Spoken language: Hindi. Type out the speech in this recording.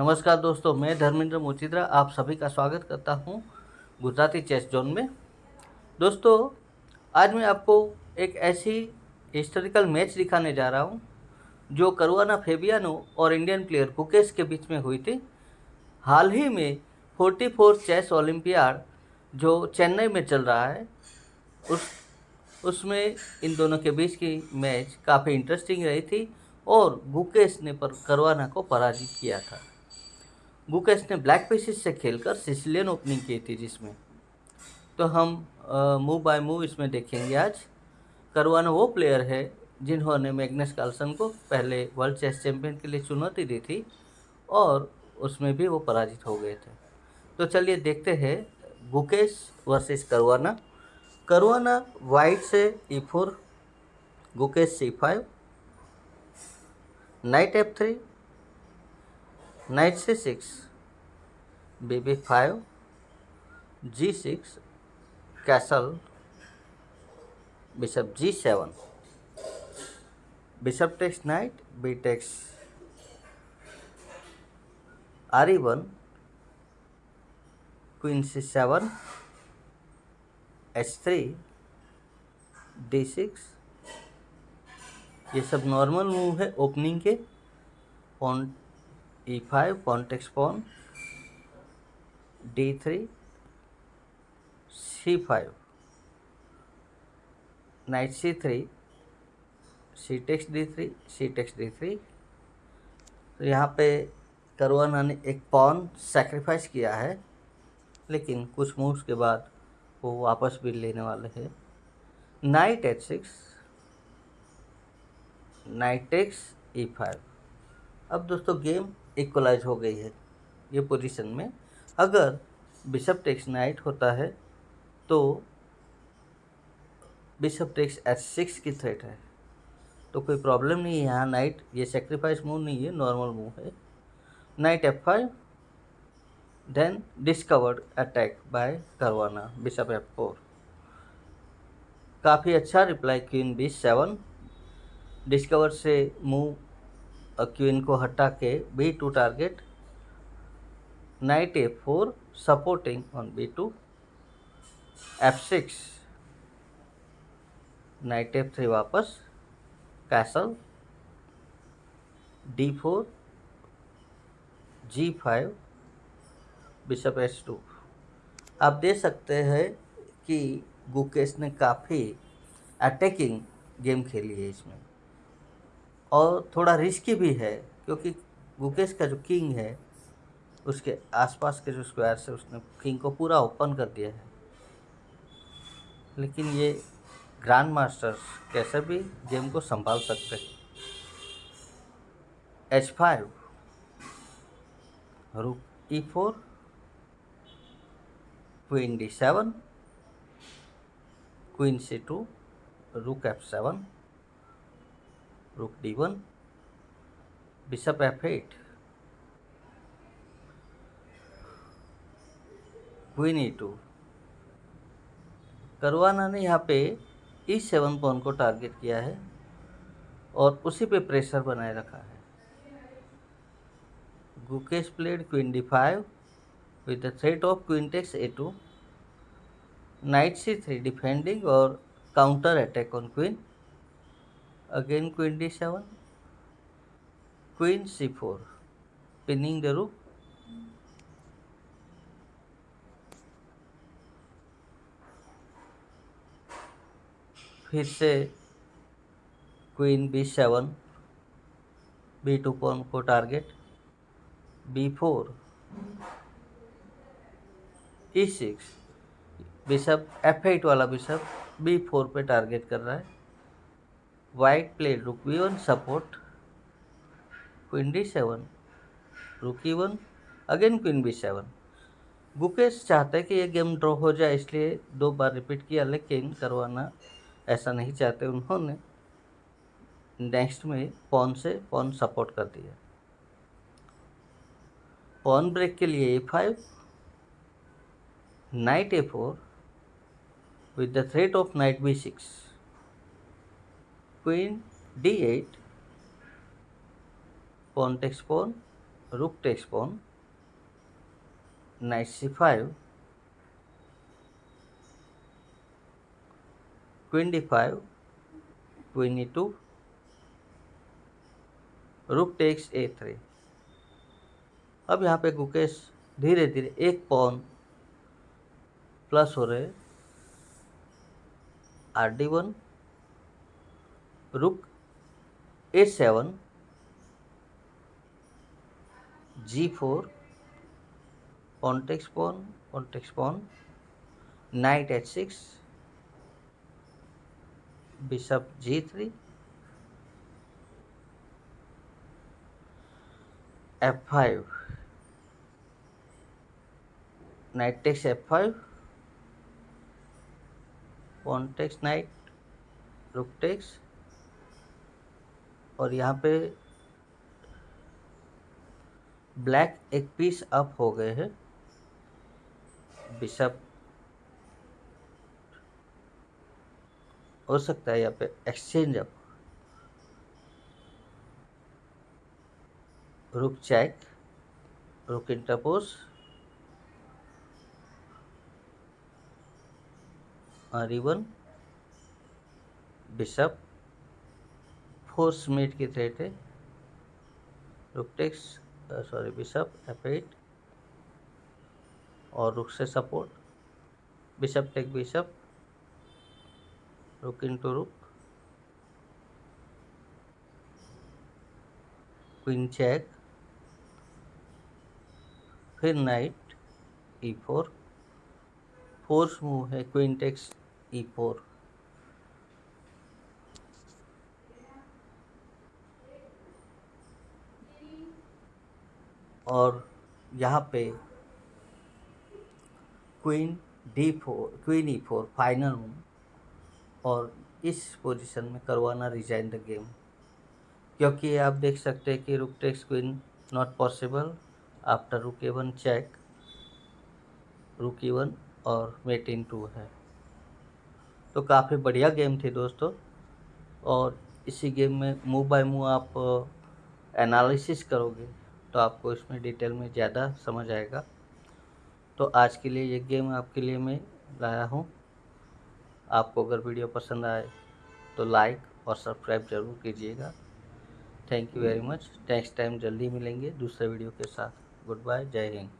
नमस्कार दोस्तों, मैं धर्मेंद्र मोचिद्रा आप सभी का स्वागत करता हूँ गुजराती चेस जोन में। दोस्तों, आज मैं आपको एक ऐसी हिस्टोरिकल मैच दिखाने जा रहा हूँ, जो करुआना फेबियानो और इंडियन प्लेयर कुकेश के बीच में हुई थी। हाल ही में 44 चेस ओलंपियाड, जो चेन्नई में चल रहा है, उस, उसमें इन दोनों के बीच की मैच काफ़ी इंटरेस्टिंग रही थी और गुकेश ने पर करवाना को पराजित किया था। गुकेश ने ब्लैक पेसिस से खेलकर सिसिलियन ओपनिंग की थी जिसमें। तो हम मूव बाय मूव इसमें देखेंगे आज। करवाना वो प्लेयर है जिन्होंने मैग्नस कार्लसन को पहले वर्ल्ड चेस चैंपियन के लिए चुनौती दी थी और उसमें भी वो पराजित हो गए थे। तो चलिए देखते हैं गुकेश वर्सेस करवाना। करवाना वाइट से E four Gukesh C five, knight F three knight से six, B B five, G six, castle, bishop G seven, bishop takes knight, B takes R one queen C seven, H three, D six, ये सब नॉर्मल मूव है ओपनिंग के on E d5 context pawn d3 c5 knight c3 c takes d3 c takes d3 तो यहाँ पे करुआना ने एक पॉन सेक्रीफाइस किया है, लेकिन कुछ मूव्स के बाद वो वापस भी लेने वाले हैं। Knight H six knight X E five अब दोस्तों गेम इक्वलाइज हो गई है ये पोजीशन में। अगर बिशप टेक्स नाइट होता है तो बिशप टेक्स एच सिक्स की थ्रेट है। तो कोई प्रॉब्लम नहीं है यहाँ नाइट ये सेक्रीफाइस मूव नहीं है नॉर्मल मूव है। Knight F five then discovered attack by Caruana bishop F four काफ़ी अच्छा reply queen B seven discover से मूव क्वीन को हटा के B two target knight A four supporting on B two F six knight F three वापस castle D four G five bishop H two आप देख सकते हैं कि गुकेश ने काफ़ी अटैकिंग गेम खेली है इसमें। और थोड़ा रिस्की भी है, क्योंकि गुकेश का जो किंग है, उसके आसपास के जो स्क्वायर से उसने किंग को पूरा ओपन कर दिया है। लेकिन ये ग्रैंड मास्टर्स कैसे भी गेम को संभाल सकते हैं। H five rook E four queen D seven queen C two rook F seven rook d1 bishop f8 queen E two Caruana ने यहाँ पे ई सेवन पॉन को टारगेट किया है और उसी पे प्रेशर बनाए रखा है। Gukesh played queen D five with the threat of queen takes A two knight C three defending और counter attack on queen again, queen d7 queen c4 pinning the rook. फिर से queen B seven B two pawn को target B four E six bishop F eight वाला बिशप बी फोर पे टारगेट कर रहा है। White played rook b1 support queen d7 rook e1 again queen B seven. Gukesh चाहते हैं कि ये गेम ड्रॉ हो जाए, इसलिए दो बार रिपीट किया, लेकिन करवाना ऐसा नहीं चाहते उन्होंने। नेक्स्ट में पॉन से पॉन सपोर्ट कर दिया। पॉन ब्रेक के लिए A five, knight A four, with the threat of knight B six. Queen d8 pawn takes pawn rook takes pawn knight c5 queen d5 queen e2 rook takes a three अब यहाँ पे गुकेश धीरे धीरे एक पॉन प्लस हो रहे R D one rook A seven G four contacts pawn contacts pawn knight H six bishop G three F five knight takes F five pawn takes knight rook takes और यहाँ पे ब्लैक एक पीस अप हो गए हैं। बिशप। हो सकता है यहाँ पे exchange up. Rook check rook interpose or even bishop. Force mate की थ्रेट है। Rook takes sorry, bishop F eight और रुक से support. Bishop take bishop, rook into rook. Queen check. फिर knight, E four. Force move है, क्वीन टेक्स, ई फोर। और यहाँ पे queen D four queen E four final हूँ और इस पोजीशन में करवाना रिजाइन द गेम क्योंकि आप देख सकते हैं कि rook takes queen not possible after rook E one check rook E one और मेट इन टू है। तो काफ़ी बढ़िया गेम थी दोस्तों और इसी गेम में मूव बाय मूव आप एनालिसिस करोगे। तो आपको इसमें डिटेल में ज़्यादा समझ आएगा। तो आज के लिए ये गेम आपके लिए मैं लाया हूँ। आपको अगर वीडियो पसंद आए तो लाइक और सब्सक्राइब ज़रूर कीजिएगा। Thank you very much. Next time जल्दी मिलेंगे दूसरे वीडियो के साथ। Good bye. जय हिंद।